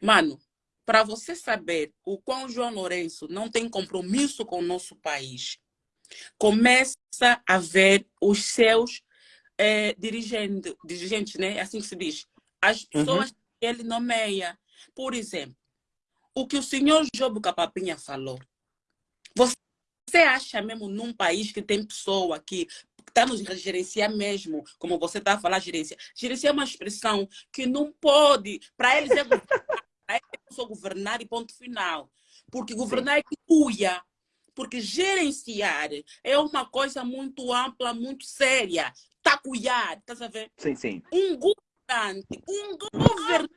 Mano, para você saber o quão João Lourenço não tem compromisso com o nosso país, começa a ver os seus é, dirigentes, dirigentes, né? É assim que se diz. As uhum. pessoas uhum. que ele nomeia. Por exemplo, o que o senhor Jobo Capapinha falou. Você acha mesmo num país que tem pessoa que está nos gerenciar mesmo, como você está a falar, gerência. Gerência é uma expressão que não pode, para eles é governar, é só governar e ponto final. Porque governar Sim. é que cuia. Porque gerenciar é uma coisa muito ampla, muito séria. Tacuiar, estás a ver? Sim, sim. Um governante, um governante,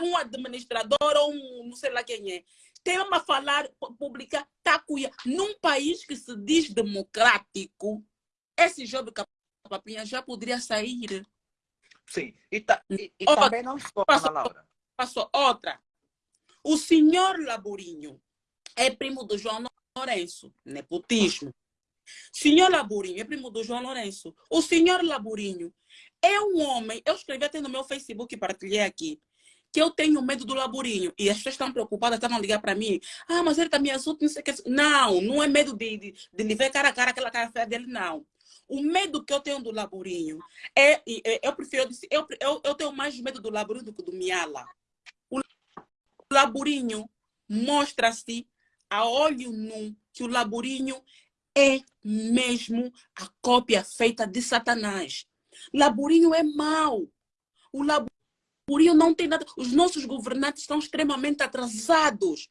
um administrador ou um não sei lá quem é, tem uma falar pública tacuia. Num país que se diz democrático, esse jogo Capapinha já poderia sair. Sim, e, ta, e, e outra, também não só, passou, Laura. Passou outra. O senhor Laburinho é primo do João Lourenço, nepotismo. Senhor Laburinho é primo do João Lourenço. O senhor Laburinho é um homem, eu escrevi até no meu Facebook partilhei aqui, que eu tenho medo do Laburinho. E as pessoas estão preocupadas, estavam a ligar para mim. Ah, mas ele também tá azul, não sei o que. Não, não é medo de, de, de lhe ver cara a cara, aquela cara feia dele, não. O medo que eu tenho do Laburinho é, é eu prefiro, eu, eu, eu tenho mais medo do Laburinho do que do Miala. O Laburinho mostra-se a olho nu que o Laburinho é mesmo a cópia feita de Satanás. Laburinho é mau. O Laburinho não tem nada. Os nossos governantes estão extremamente atrasados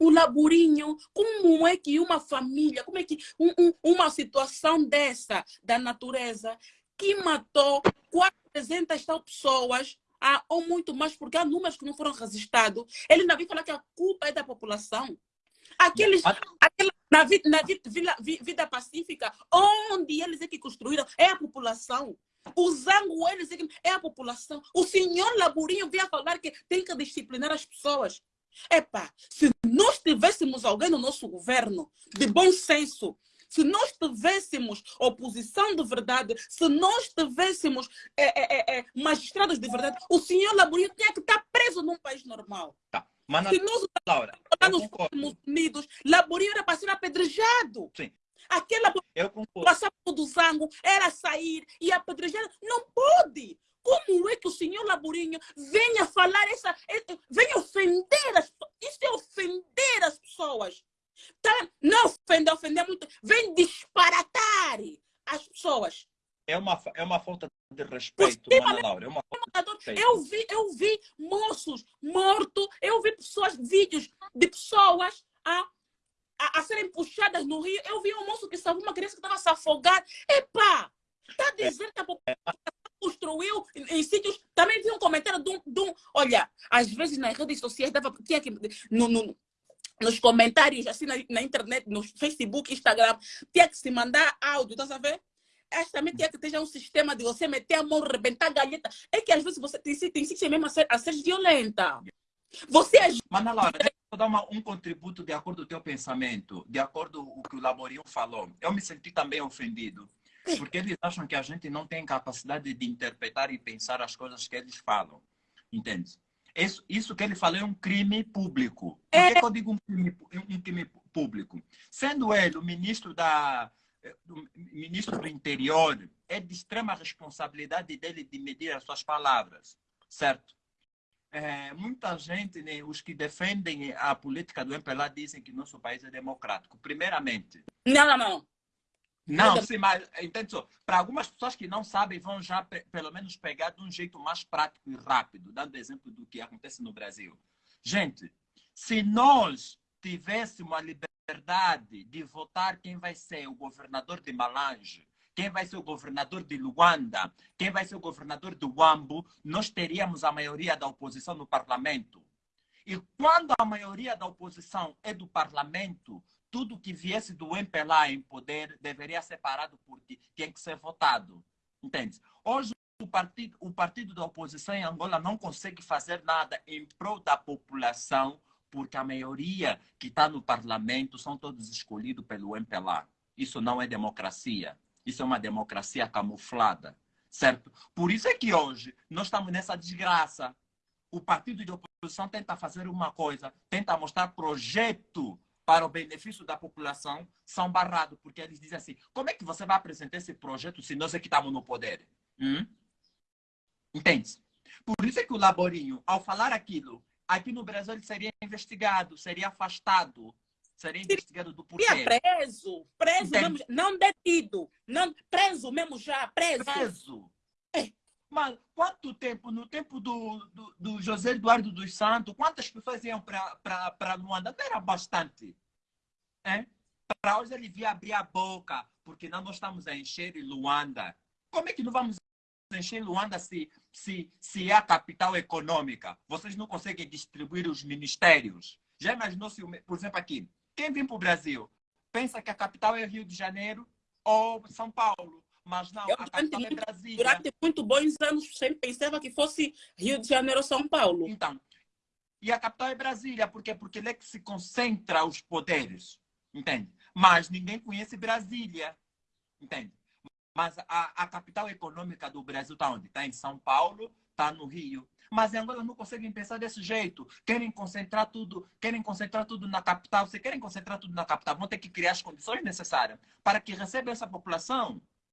o laburinho, como é que uma família, como é que um, um, uma situação dessa da natureza que matou 400 tal pessoas, ah, ou muito mais, porque há números que não foram registrados, ele ainda vem falar que a culpa é da população. Aqueles, aquela, na, vida, na vida, vida pacífica, onde eles é que construíram, é a população. O zango, eles é, que, é a população. O senhor Laburinho veio falar que tem que disciplinar as pessoas. Epá, se nós tivéssemos alguém no nosso governo de bom senso, se nós tivéssemos oposição de verdade, se nós tivéssemos é, é, é, é magistrados de verdade, o senhor Laburinho tinha que estar preso num país normal. Tá. Mas, se nós Laura, nos Estados Unidos, Laburinho era para ser apedrejado. Sim. Aquela passava do sangue, era sair e apedrejar. Não pode. Como é que o senhor Laburinho venha falar essa. venha ofender as Isso é ofender as pessoas. Tá? Não ofender, ofender muito. Vem disparatar as pessoas. É uma, é uma falta de respeito, Mana Laura. É uma falta de respeito. Eu vi, eu vi moços mortos, eu vi pessoas, vídeos de pessoas a, a, a serem puxadas no rio. Eu vi um moço que salvou uma criança que estava se afogar. Epá! Está dizendo que a população construiu em, sítios. Também vi um comentário de um, de um, Olha, às vezes nas redes sociais dava, tinha que. No, no, nos comentários, assim na, na, internet, no Facebook, Instagram, tinha que se mandar áudio, tá sabendo? Esta também tinha que ter um sistema de você meter a mão, rebentar a galheta. É que às vezes você tem, tem tem mesmo a ser, a ser violenta. Você é... Mana Laura, deixa eu dar uma, um contributo de acordo com o teu pensamento, de acordo com o que o Laborinho falou. Eu me senti também ofendido. Porque eles acham que a gente não tem capacidade de interpretar e pensar as coisas que eles falam. Entende? Isso, isso que ele falou é um crime público. Por que, que eu digo um crime, um crime público? Sendo ele o ministro da, do ministro do interior, é de extrema responsabilidade dele de medir as suas palavras, certo? É, muita gente, né, os que defendem a política do MPLA dizem que nosso país é democrático. Primeiramente. Não, não, não. Não, sim, mas entende só. Para algumas pessoas que não sabem, vão já pelo menos pegar de um jeito mais prático e rápido, dando exemplo do que acontece no Brasil. Gente, se nós tivéssemos a liberdade de votar quem vai ser o governador de Malange, quem vai ser o governador de Luanda, quem vai ser o governador do Uambo, nós teríamos a maioria da oposição no parlamento. E quando a maioria da oposição é do parlamento, tudo que viesse do MPLA em poder deveria ser parado porque tem que ser votado. Entende? Hoje, o partido, o partido da oposição em Angola não consegue fazer nada em prol da população porque a maioria que está no parlamento são todos escolhidos pelo MPLA. Isso não é democracia. Isso é uma democracia camuflada, certo? Por isso é que hoje nós estamos nessa desgraça. o partido de oposição tenta fazer uma coisa, tenta mostrar projeto para o benefício da população, são barrados, porque eles dizem assim, como é que você vai apresentar esse projeto se nós é que estamos no poder? Hum? Entende? Por isso é que o Laborinho, ao falar aquilo, aqui no Brasil ele seria investigado, seria afastado, seria investigado do porquê. Seria preso, preso mesmo, não detido, não, preso mesmo já, preso. Preso. Quanto tempo, no tempo do, do, do José Eduardo dos Santos, quantas pessoas iam para Luanda? Não era bastante. É? Para hoje ele via abrir a boca, porque não nós estamos a encher Luanda. Como é que não vamos encher Luanda se, se, se é a capital econômica? Vocês não conseguem distribuir os ministérios? Já imaginou se, por exemplo, aqui, quem vem para o Brasil pensa que a capital é Rio de Janeiro ou São Paulo? Mas não, eu, a capital é Brasília. Durante muito bons anos, sempre pensava que fosse Rio de Janeiro ou São Paulo. Então, e a capital é Brasília, por quê? Porque ele é que se concentra os poderes, entende? Mas ninguém conhece Brasília, entende? Mas a, a capital econômica do Brasil está onde? Está em São Paulo, está no Rio. Mas em Angola não conseguem pensar desse jeito. Querem concentrar tudo, querem concentrar tudo na capital. Se querem concentrar tudo na capital, vão ter que criar as condições necessárias para que receba essa população